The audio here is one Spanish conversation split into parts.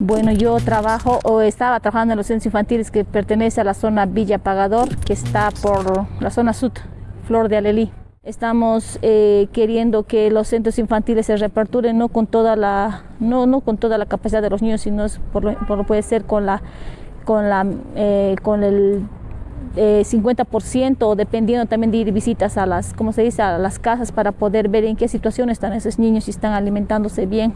Bueno, yo trabajo o estaba trabajando en los centros infantiles que pertenece a la zona Villa Pagador, que está por la zona sur, Flor de Alelí. Estamos eh, queriendo que los centros infantiles se reaperturen no con toda la no, no con toda la capacidad de los niños, sino por lo, por puede ser con la con la eh, con el eh, 50% dependiendo también de ir visitas a las, como se dice, a las casas para poder ver en qué situación están esos niños, si están alimentándose bien.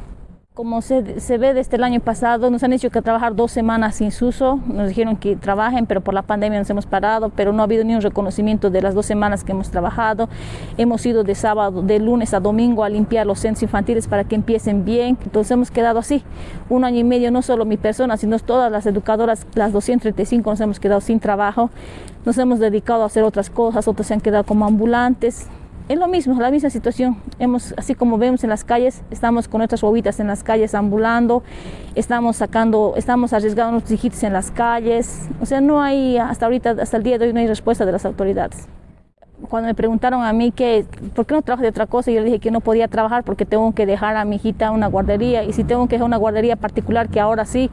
Como se, se, ve desde el año pasado, nos han hecho que trabajar dos semanas sin uso, nos dijeron que trabajen, pero por la pandemia nos hemos parado, pero no ha habido ni un reconocimiento de las dos semanas que hemos trabajado. Hemos ido de sábado, de lunes a domingo a limpiar los centros infantiles para que empiecen bien, entonces hemos quedado así, un año y medio, no solo mi persona, sino todas las educadoras, las 235 nos hemos quedado sin trabajo, nos hemos dedicado a hacer otras cosas, otros se han quedado como ambulantes, es lo mismo, la misma situación. Hemos, así como vemos en las calles, estamos con nuestras bobitas en las calles ambulando, estamos sacando, estamos arriesgando nuestros hijitos en las calles. O sea, no hay, hasta ahorita, hasta el día de hoy no hay respuesta de las autoridades. Cuando me preguntaron a mí que, ¿por qué no trabajo de otra cosa? Yo le dije que no podía trabajar porque tengo que dejar a mi hijita una guardería y si tengo que dejar una guardería particular que ahora sí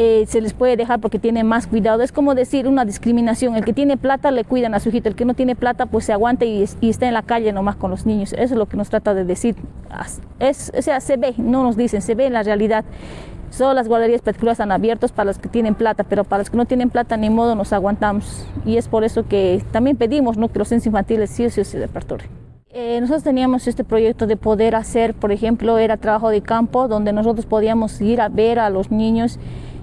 eh, se les puede dejar porque tiene más cuidado. Es como decir una discriminación. El que tiene plata le cuidan a su hijito, el que no tiene plata pues se aguanta y, y está en la calle nomás con los niños. Eso es lo que nos trata de decir. Es, o sea, se ve, no nos dicen, se ve en la realidad. Solo las guarderías particulares están abiertas para los que tienen plata, pero para los que no tienen plata ni modo nos aguantamos. Y es por eso que también pedimos ¿no? que los centros infantiles sí o sí se repertoren. Eh, nosotros teníamos este proyecto de poder hacer, por ejemplo, era trabajo de campo, donde nosotros podíamos ir a ver a los niños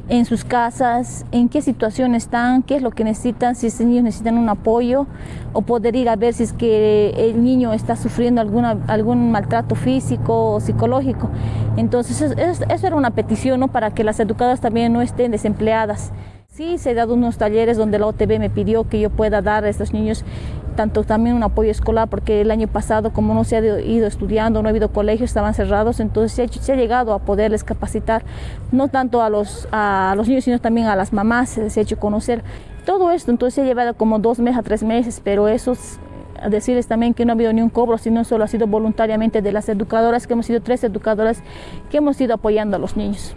en sus casas, en qué situación están, qué es lo que necesitan, si estos niños necesitan un apoyo o poder ir a ver si es que el niño está sufriendo alguna, algún maltrato físico o psicológico. Entonces eso, eso era una petición ¿no? para que las educadoras también no estén desempleadas. Sí, se han dado unos talleres donde la OTB me pidió que yo pueda dar a estos niños tanto también un apoyo escolar, porque el año pasado, como no se ha ido estudiando, no ha habido colegios, estaban cerrados, entonces se ha, llegado a poderles capacitar, no tanto a los, a los niños, sino también a las mamás, se ha hecho conocer. Todo esto, entonces se ha llevado como dos meses a tres meses, pero eso decirles también que no ha habido ni un cobro, sino solo ha sido voluntariamente de las educadoras, que hemos sido tres educadoras que hemos ido apoyando a los niños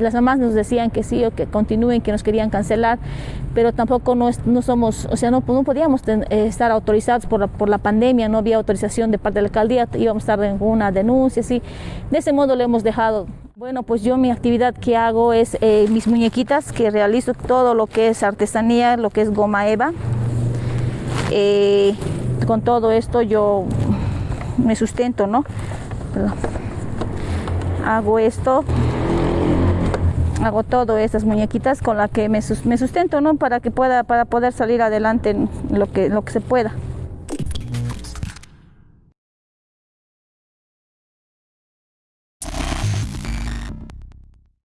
las mamás nos decían que sí o que continúen, que nos querían cancelar, pero tampoco no, no somos, o sea, no, no podíamos eh, estar autorizados por la, por la pandemia, no había autorización de parte de la alcaldía, íbamos a estar en una denuncia, así. De ese modo lo hemos dejado. Bueno, pues yo mi actividad que hago es eh, mis muñequitas, que realizo todo lo que es artesanía, lo que es goma eva. Eh, con todo esto yo me sustento, ¿no? Hago esto hago todo estas muñequitas con las que me, sustento, ¿no? Para que pueda, para poder salir adelante en lo que, lo que se pueda.